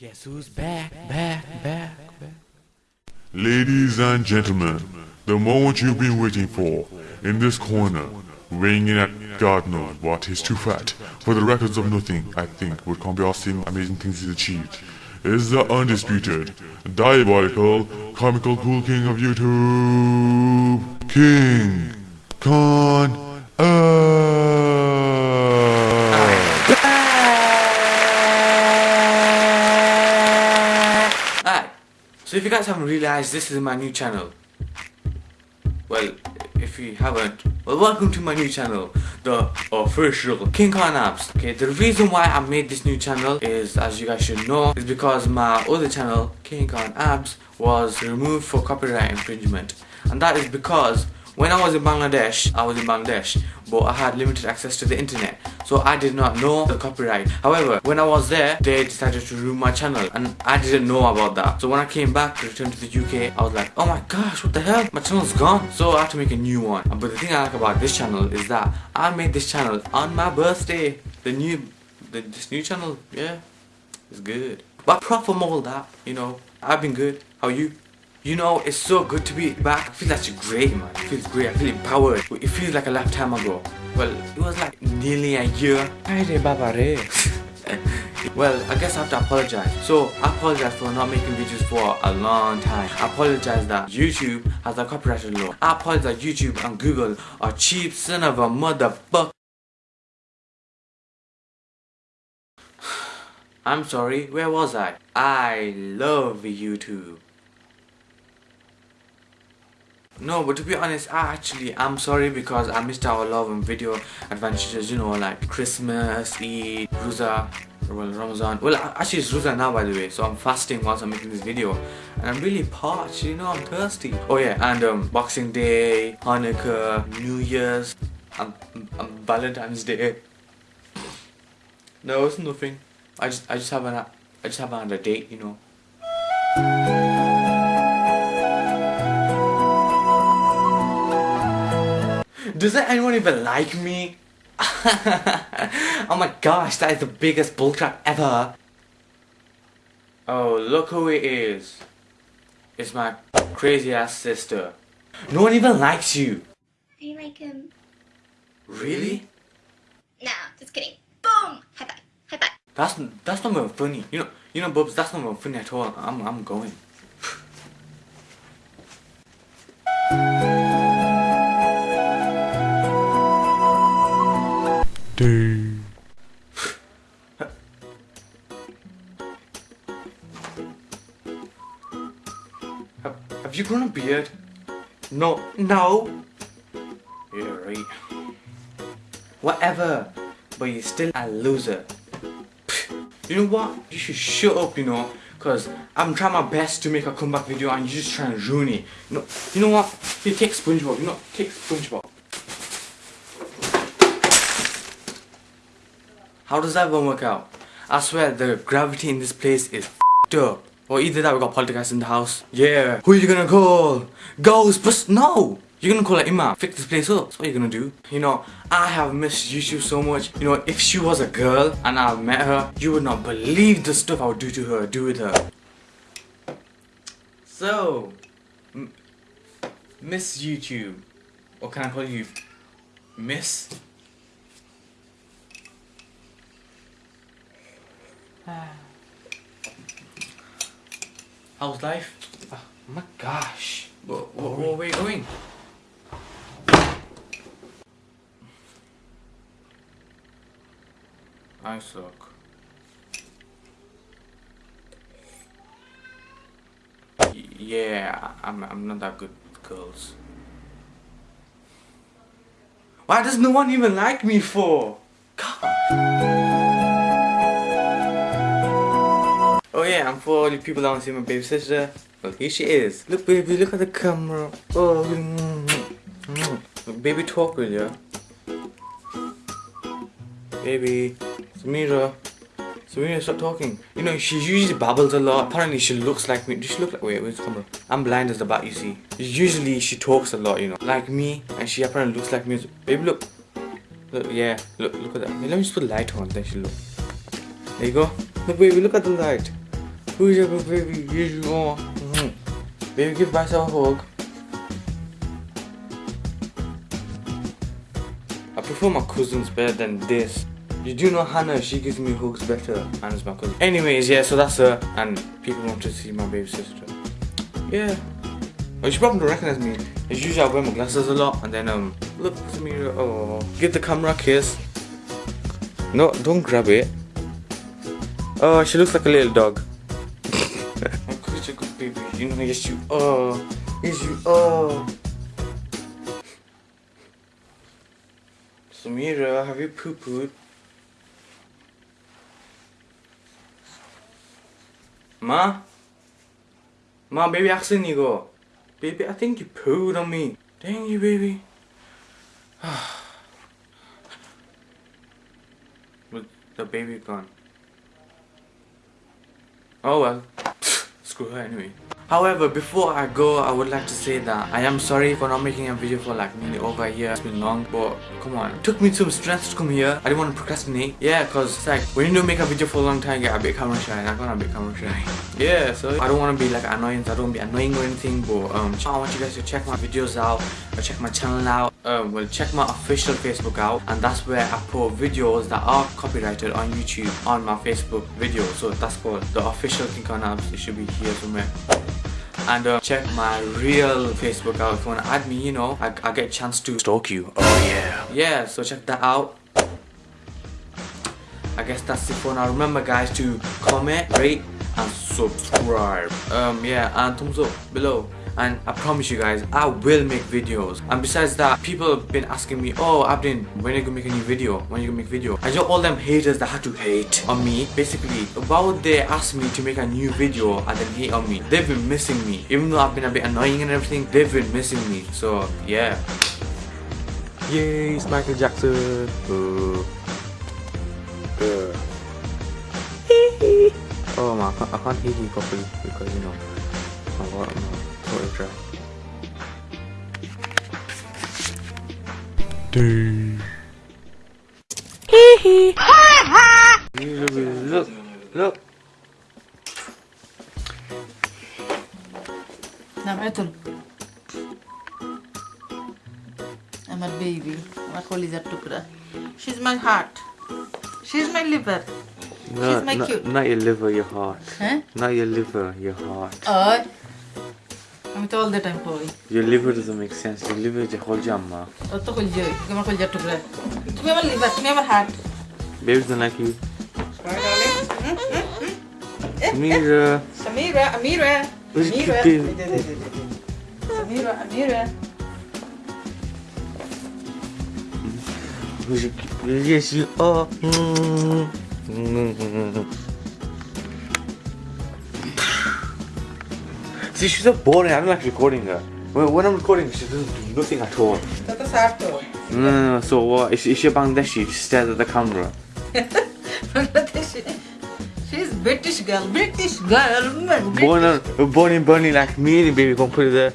Guess who's back, back, back, back? Ladies and gentlemen, the moment you've been waiting for, in this corner, weighing in at God knows what, he's too fat. For the records of nothing, I think, would come be seeing amazing things he's achieved, is the undisputed, diabolical, comical cool king of YouTube, King Khan Alright, so if you guys haven't realized, this is my new channel. Well, if you haven't, well welcome to my new channel, the official King Khan Apps. Okay, the reason why I made this new channel is, as you guys should know, is because my other channel, King Khan Apps, was removed for copyright infringement. And that is because when I was in Bangladesh, I was in Bangladesh, but I had limited access to the internet, so I did not know the copyright. However, when I was there, they decided to remove my channel, and I didn't know about that. So when I came back to return to the UK, I was like, oh my gosh, what the hell? My channel's gone. So I had to make a new one. But the thing I like about this channel is that I made this channel on my birthday. The new, the, this new channel, yeah, it's good. But apart from all that, you know, I've been good. How are you? You know, it's so good to be back. I feel actually great, man. It feels great. I feel empowered. It feels like a lifetime ago. Well, it was like nearly a year. well, I guess I have to apologize. So, I apologize for not making videos for a long time. I apologize that YouTube has a copyright law. I apologize that YouTube and Google are cheap son of a motherfucker. I'm sorry, where was I? I love YouTube. No, but to be honest, I actually I'm sorry because I missed our love and video adventures, you know, like Christmas, Eid, Rosa, well, Ramadan. Well, actually it's Rosa now by the way, so I'm fasting whilst I'm making this video. And I'm really parched, you know, I'm thirsty. Oh yeah, and um, Boxing Day, Hanukkah, New Year's, and Valentine's Day. No, it's nothing. I just, I just haven't, I just haven't a date, you know. Does anyone even like me? oh my gosh, that is the biggest bullcrap ever. Oh, look who it is. It's my crazy ass sister. No one even likes you. I like him. Really? No, just kidding. Boom! High five. High five. That's that's not even funny. You know, you know, Bubs, that's not even funny at all. I'm I'm going. Have, you grown a beard? No. No. Yeah, right. Whatever. But you're still a loser. You know what? You should shut up, you know. Cause I'm trying my best to make a comeback video and you're just trying to ruin it. You know, you know what? Here, take SpongeBob. You know, take SpongeBob. How does that one work out? I swear the gravity in this place is f***ed up. Or either that we got poltergeist in the house. Yeah. Who are you gonna call? Ghostbusters? No! You're gonna call her Imam. Fix this place up. That's what you're gonna do. You know, I have missed YouTube so much. You know, if she was a girl and I met her, you would not believe the stuff I would do to her, do with her. So, Miss YouTube. Or can I call you Miss? Ah. How's life? Oh my gosh. What, what, where are you going? I suck. Yeah, I'm, I'm not that good with girls. Why does no one even like me for? God. Yeah, and for all you people that don't see my baby sister, well here she is. Look baby, look at the camera. Oh, mm, mm, mm. baby talk with you. Baby, Samira. Samira, stop talking. You know, she usually babbles a lot. Apparently she looks like me. Does she look like, wait, where's the camera? I'm blind as the bat, you see. Usually she talks a lot, you know, like me. And she apparently looks like me. Baby, look. Look, yeah, look, look at that. Let me just put the light on, then she look. There you go. Look, baby, look at the light. Who's your baby? Yes. Mhm. Baby, give myself a hug. I prefer my cousins better than this. You do know Hannah, she gives me hugs better. Hannah's my cousin. Anyways, yeah, so that's her. And people want to see my baby sister. Yeah. Well, she probably recognize me. As usual, I wear my glasses a lot. And then, um, look to me. Oh. Give the camera a kiss. No, don't grab it. Oh, she looks like a little dog. You know, yes, you are. Yes, you are. Samira, have you poo pooed? Ma? Ma, baby, accent you go. Baby, I think you pooed on me. Dang you, baby. With the baby gone. Oh well. Screw her anyway. However, before I go, I would like to say that I am sorry for not making a video for like nearly over a year. It's been long, but come on. It took me some strength to come here. I didn't want to procrastinate. Yeah, cause it's like when you don't make a video for a long time, you get a bit camera shy. I'm gonna be camera shy. Yeah, so I don't want to be like annoying. I don't be annoying or anything. But um, I want you guys to check my videos out. Or check my channel out. Um, well, check my official Facebook out, and that's where I put videos that are copyrighted on YouTube on my Facebook video. So that's called the official King Khan Abs. It should be here somewhere and uh, check my real Facebook out if you want to add me you know I, I get a chance to stalk you. Oh yeah. Yeah so check that out. I guess that's it for now. Remember guys to comment rate and subscribe. Um yeah and thumbs up below and I promise you guys I will make videos. And besides that people have been asking me oh Abdin when are you gonna make a new video? When are you gonna make video? I know all them haters that had to hate on me. Basically why would they ask me to make a new video and then hate on me? They've been missing me. Even though I've been a bit annoying and everything they've been missing me. So yeah. Yay it's Michael Jackson. Uh, uh. oh my I can't, I can't hear you properly because you know I'm dry. Dave. Look, look. নাম এতুল আমার baby আমার কলিজার টুকরা she's my heart she's my liver She's my not, cute. not your liver, your heart. হ্যাঁ Not your liver, your heart. আর আমি তো all the time কই Your liver doesn't make sense. Your liver is a whole jamma. তোর তো কলিজা তুমি আমার কলিজার টুকরা তুমি আমার লিভার তুমি আমার heart Babies don't like you. Mira. Samira, Amira, Where's Amira, Kiki? Samira, Amira. Yes, you are. See, she's so boring. I'm like recording her. When I'm recording, she doesn't do nothing at all. Mm, so what? Is, is, is she Bangladeshi? She stares at the camera. She's British girl. British girl. British. Born, born in Burnley like me, baby. Come put it there.